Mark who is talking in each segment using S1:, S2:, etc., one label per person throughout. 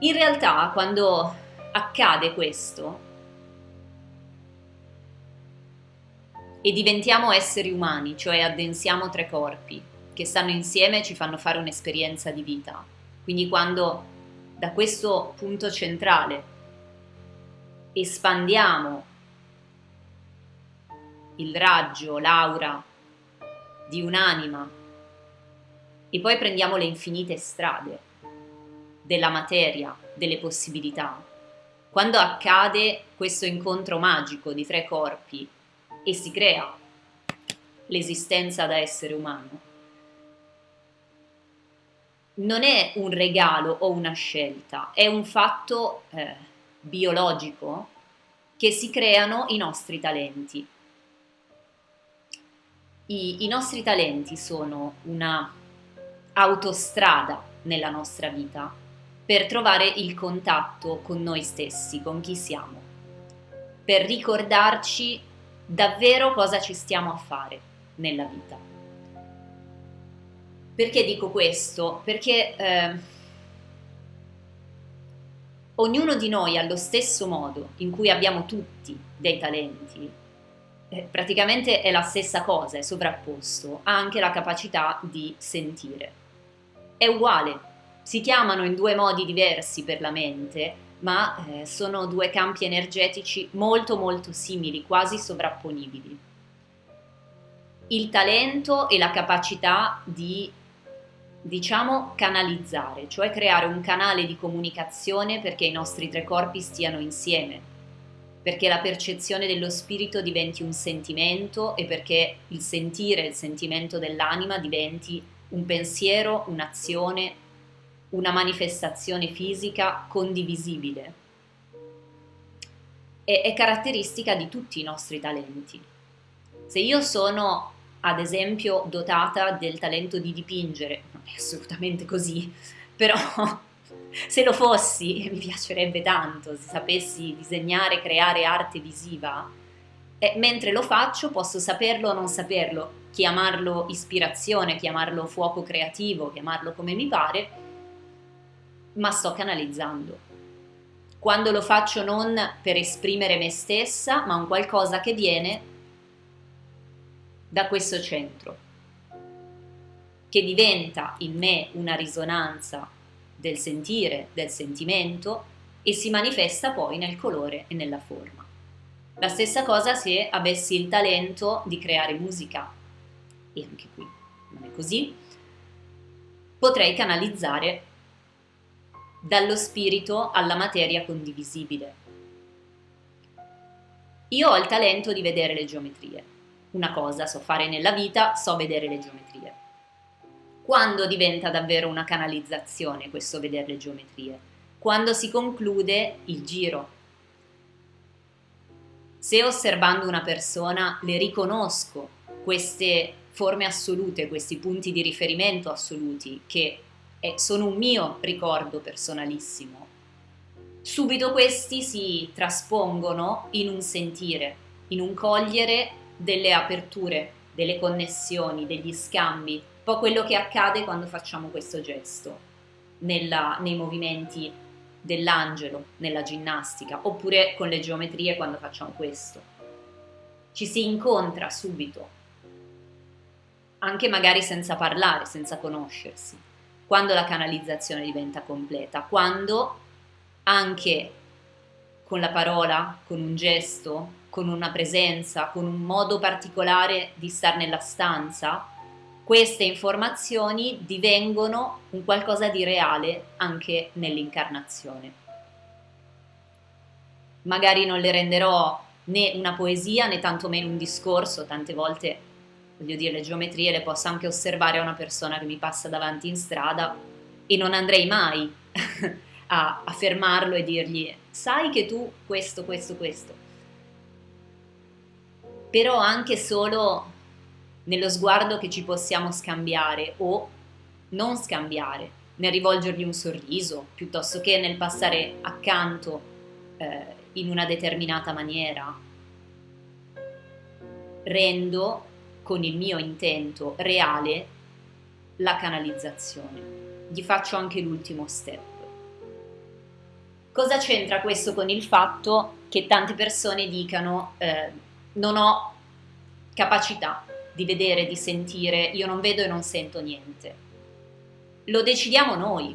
S1: In realtà quando accade questo e diventiamo esseri umani, cioè addensiamo tre corpi che stanno insieme e ci fanno fare un'esperienza di vita. Quindi quando da questo punto centrale espandiamo il raggio, l'aura di un'anima e poi prendiamo le infinite strade della materia, delle possibilità. Quando accade questo incontro magico di tre corpi e si crea l'esistenza da essere umano, non è un regalo o una scelta, è un fatto eh, biologico che si creano i nostri talenti. I, I nostri talenti sono una autostrada nella nostra vita per trovare il contatto con noi stessi, con chi siamo, per ricordarci davvero cosa ci stiamo a fare nella vita. Perché dico questo? Perché eh, ognuno di noi allo stesso modo in cui abbiamo tutti dei talenti, eh, praticamente è la stessa cosa, è sovrapposto, ha anche la capacità di sentire. È uguale, si chiamano in due modi diversi per la mente, ma eh, sono due campi energetici molto molto simili, quasi sovrapponibili. Il talento e la capacità di, diciamo, canalizzare, cioè creare un canale di comunicazione perché i nostri tre corpi stiano insieme, perché la percezione dello spirito diventi un sentimento e perché il sentire, il sentimento dell'anima diventi un pensiero, un'azione, una manifestazione fisica condivisibile. È, è caratteristica di tutti i nostri talenti. Se io sono, ad esempio, dotata del talento di dipingere, non è assolutamente così, però se lo fossi, mi piacerebbe tanto, se sapessi disegnare, creare arte visiva, e mentre lo faccio posso saperlo o non saperlo, chiamarlo ispirazione, chiamarlo fuoco creativo, chiamarlo come mi pare, ma sto canalizzando. Quando lo faccio non per esprimere me stessa, ma un qualcosa che viene da questo centro, che diventa in me una risonanza del sentire, del sentimento e si manifesta poi nel colore e nella forma. La stessa cosa se avessi il talento di creare musica, e anche qui non è così, potrei canalizzare dallo spirito alla materia condivisibile. Io ho il talento di vedere le geometrie. Una cosa so fare nella vita, so vedere le geometrie. Quando diventa davvero una canalizzazione questo vedere le geometrie? Quando si conclude il giro. Se osservando una persona le riconosco queste forme assolute, questi punti di riferimento assoluti che e sono un mio ricordo personalissimo. Subito questi si traspongono in un sentire, in un cogliere delle aperture, delle connessioni, degli scambi, un po' quello che accade quando facciamo questo gesto nella, nei movimenti dell'angelo, nella ginnastica, oppure con le geometrie quando facciamo questo. Ci si incontra subito, anche magari senza parlare, senza conoscersi quando la canalizzazione diventa completa, quando anche con la parola, con un gesto, con una presenza, con un modo particolare di stare nella stanza, queste informazioni divengono un qualcosa di reale anche nell'incarnazione. Magari non le renderò né una poesia né tantomeno un discorso, tante volte voglio dire, le geometrie le posso anche osservare a una persona che mi passa davanti in strada e non andrei mai a, a fermarlo e dirgli sai che tu questo, questo, questo. Però anche solo nello sguardo che ci possiamo scambiare o non scambiare, nel rivolgergli un sorriso, piuttosto che nel passare accanto eh, in una determinata maniera. Rendo con il mio intento reale la canalizzazione. Gli faccio anche l'ultimo step. Cosa c'entra questo con il fatto che tante persone dicano eh, non ho capacità di vedere, di sentire, io non vedo e non sento niente? Lo decidiamo noi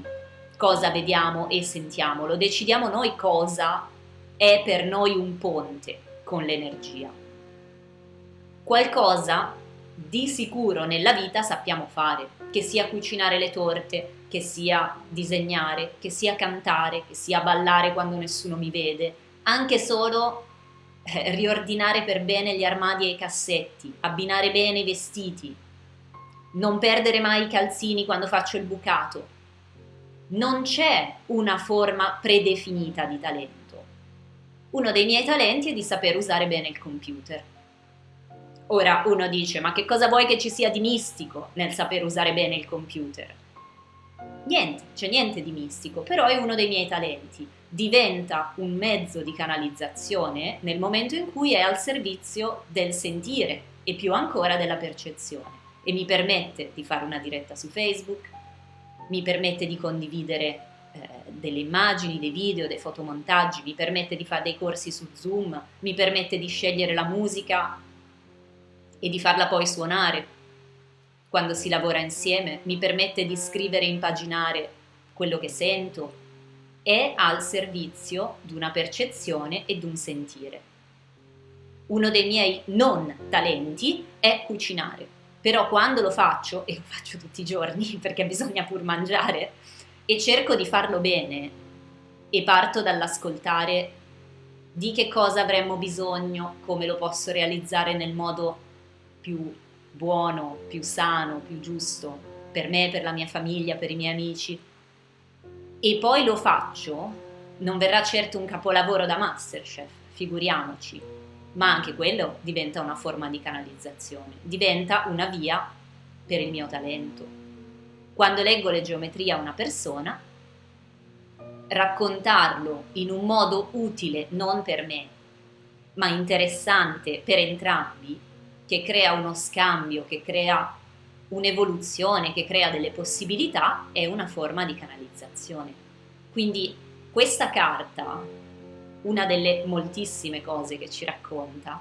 S1: cosa vediamo e sentiamo, lo decidiamo noi cosa è per noi un ponte con l'energia. Qualcosa di sicuro nella vita sappiamo fare, che sia cucinare le torte, che sia disegnare, che sia cantare, che sia ballare quando nessuno mi vede, anche solo eh, riordinare per bene gli armadi e i cassetti, abbinare bene i vestiti, non perdere mai i calzini quando faccio il bucato. Non c'è una forma predefinita di talento. Uno dei miei talenti è di saper usare bene il computer. Ora uno dice, ma che cosa vuoi che ci sia di mistico nel saper usare bene il computer? Niente, c'è niente di mistico, però è uno dei miei talenti. Diventa un mezzo di canalizzazione nel momento in cui è al servizio del sentire e più ancora della percezione e mi permette di fare una diretta su Facebook, mi permette di condividere eh, delle immagini, dei video, dei fotomontaggi, mi permette di fare dei corsi su Zoom, mi permette di scegliere la musica e di farla poi suonare. Quando si lavora insieme, mi permette di scrivere e impaginare quello che sento, è al servizio di una percezione e di un sentire. Uno dei miei non talenti è cucinare. Però quando lo faccio, e lo faccio tutti i giorni perché bisogna pur mangiare, e cerco di farlo bene e parto dall'ascoltare di che cosa avremmo bisogno, come lo posso realizzare nel modo più buono, più sano, più giusto per me, per la mia famiglia, per i miei amici, e poi lo faccio, non verrà certo un capolavoro da Masterchef, figuriamoci, ma anche quello diventa una forma di canalizzazione, diventa una via per il mio talento. Quando leggo le geometrie a una persona, raccontarlo in un modo utile non per me, ma interessante per entrambi, che crea uno scambio, che crea un'evoluzione, che crea delle possibilità, è una forma di canalizzazione. Quindi questa carta una delle moltissime cose che ci racconta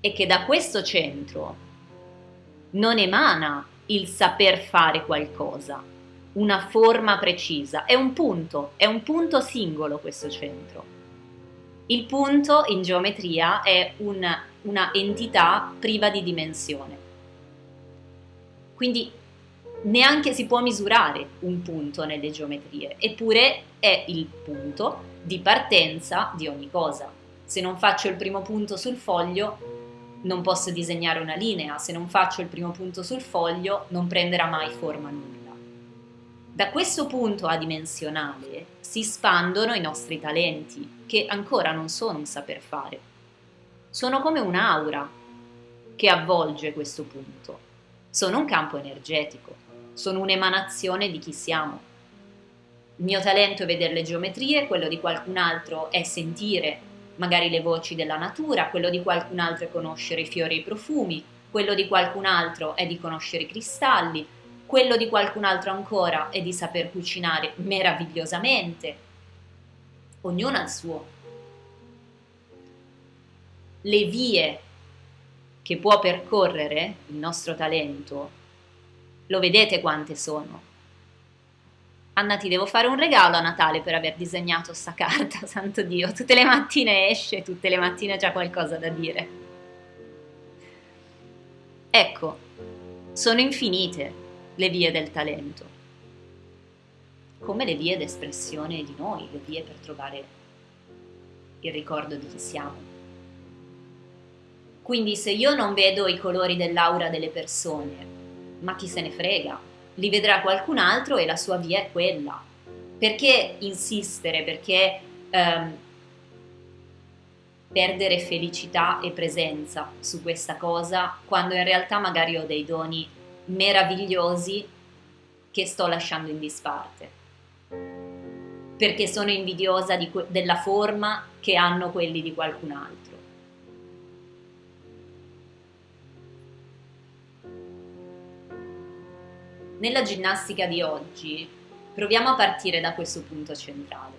S1: è che da questo centro non emana il saper fare qualcosa, una forma precisa, è un punto, è un punto singolo questo centro. Il punto in geometria è una, una entità priva di dimensione. Quindi neanche si può misurare un punto nelle geometrie, eppure è il punto di partenza di ogni cosa. Se non faccio il primo punto sul foglio, non posso disegnare una linea, se non faccio il primo punto sul foglio, non prenderà mai forma nulla. Da questo punto adimensionale si spandono i nostri talenti, che ancora non sono un saper fare. Sono come un'aura che avvolge questo punto. Sono un campo energetico, sono un'emanazione di chi siamo. Il mio talento è vedere le geometrie, quello di qualcun altro è sentire magari le voci della natura, quello di qualcun altro è conoscere i fiori e i profumi, quello di qualcun altro è di conoscere i cristalli, quello di qualcun altro ancora è di saper cucinare meravigliosamente. Ognuno ha il suo. Le vie che può percorrere il nostro talento, lo vedete quante sono? Anna ti devo fare un regalo a Natale per aver disegnato sta carta, santo Dio, tutte le mattine esce, tutte le mattine c'è qualcosa da dire. Ecco, sono infinite le vie del talento, come le vie d'espressione di noi, le vie per trovare il ricordo di chi siamo. Quindi se io non vedo i colori dell'aura delle persone, ma chi se ne frega, li vedrà qualcun altro e la sua via è quella. Perché insistere? Perché ehm, perdere felicità e presenza su questa cosa quando in realtà magari ho dei doni meravigliosi che sto lasciando in disparte? Perché sono invidiosa della forma che hanno quelli di qualcun altro. Nella ginnastica di oggi proviamo a partire da questo punto centrale.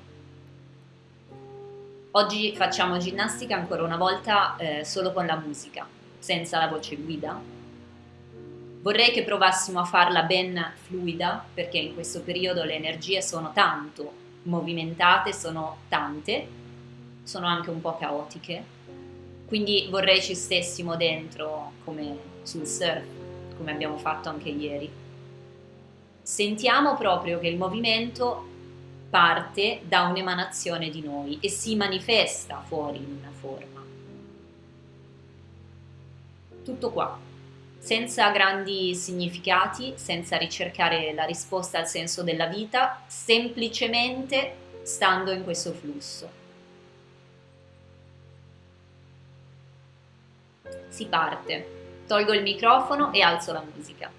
S1: Oggi facciamo ginnastica ancora una volta eh, solo con la musica, senza la voce guida. Vorrei che provassimo a farla ben fluida, perché in questo periodo le energie sono tanto movimentate, sono tante, sono anche un po' caotiche. Quindi vorrei ci stessimo dentro come sul surf, come abbiamo fatto anche ieri. Sentiamo proprio che il movimento parte da un'emanazione di noi e si manifesta fuori in una forma. Tutto qua, senza grandi significati, senza ricercare la risposta al senso della vita, semplicemente stando in questo flusso. Si parte. Tolgo il microfono e alzo la musica.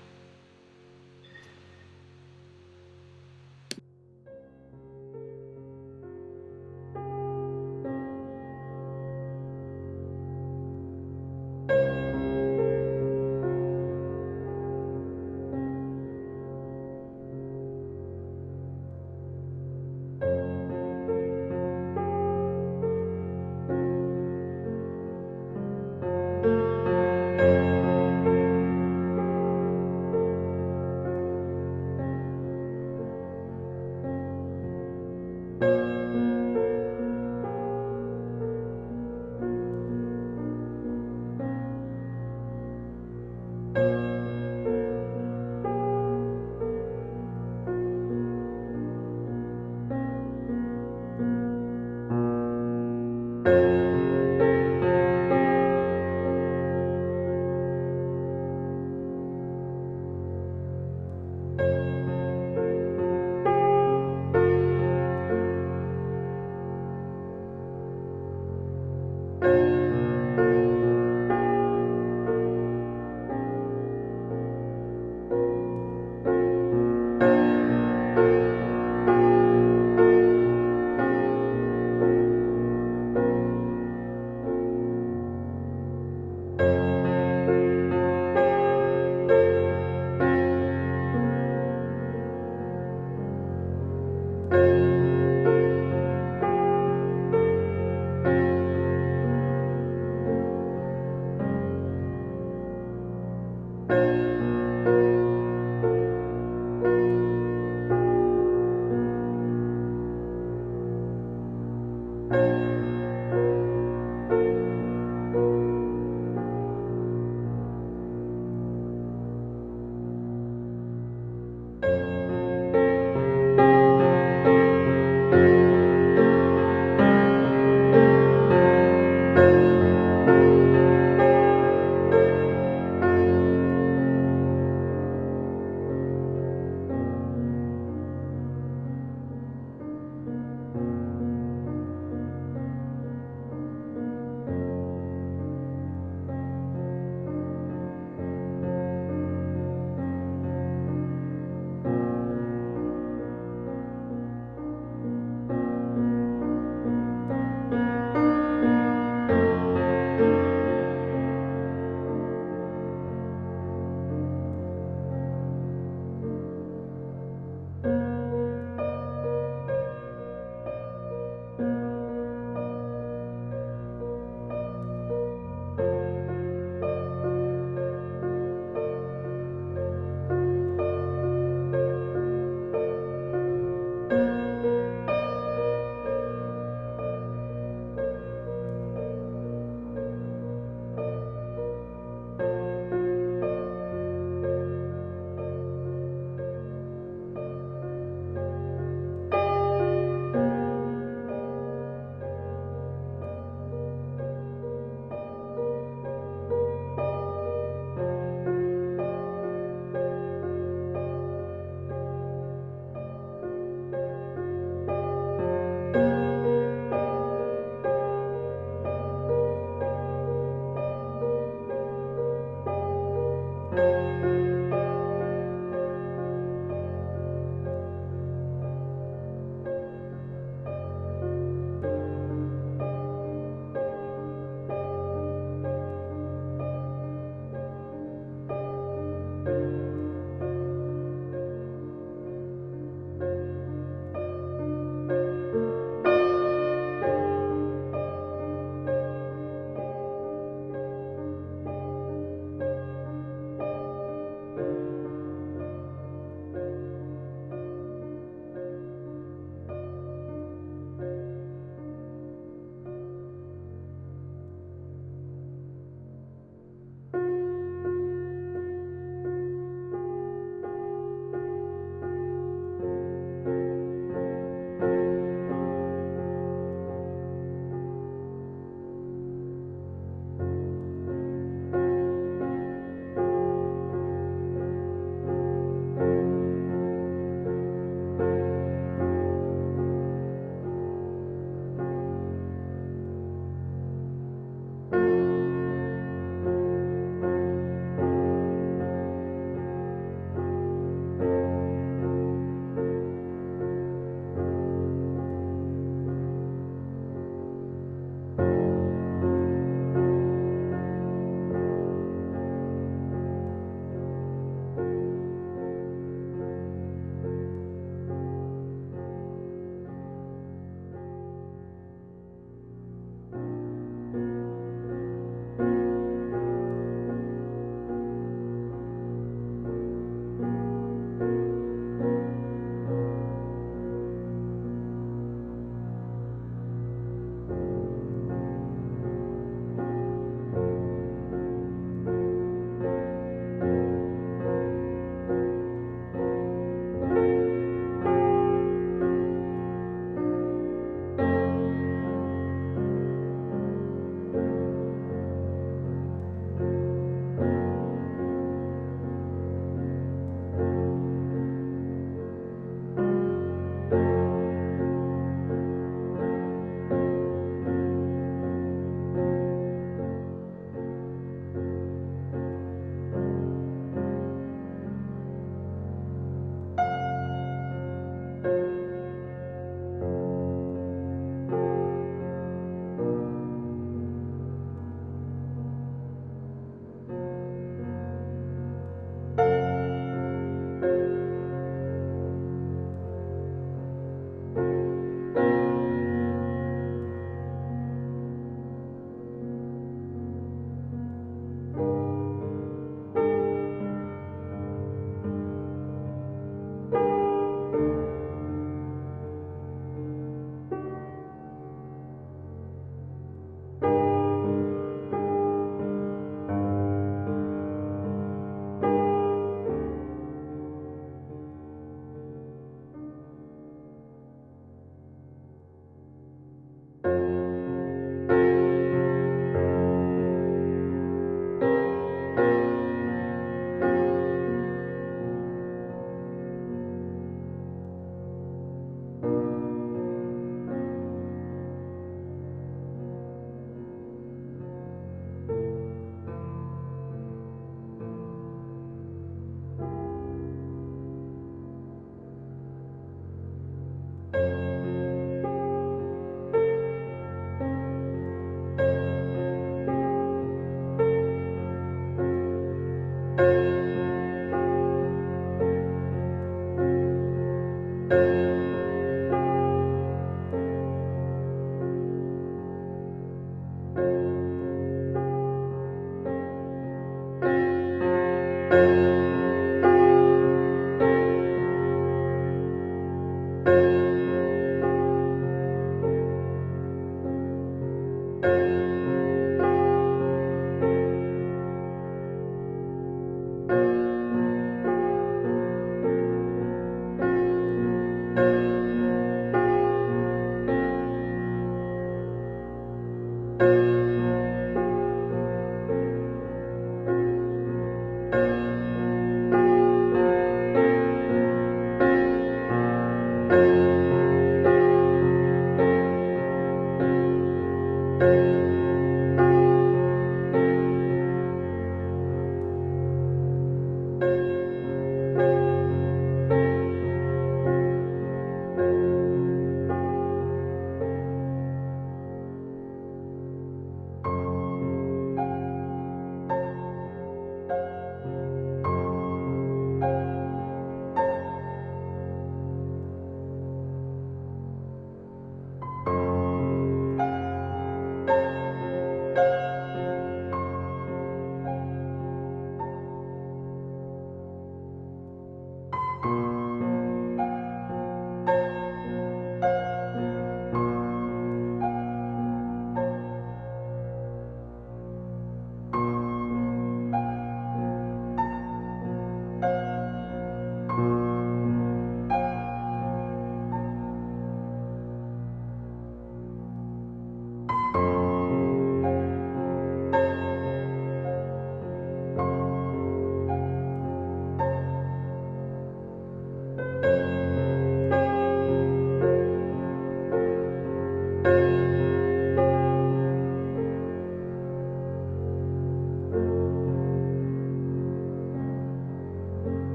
S1: Música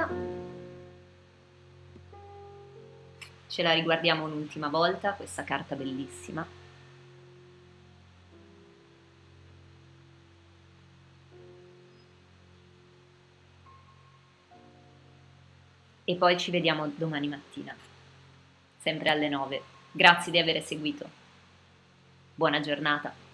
S1: musica, ce la riguardiamo un'ultima volta, questa carta bellissima. E poi ci vediamo domani mattina, sempre alle 9. Grazie di aver seguito. Buona giornata.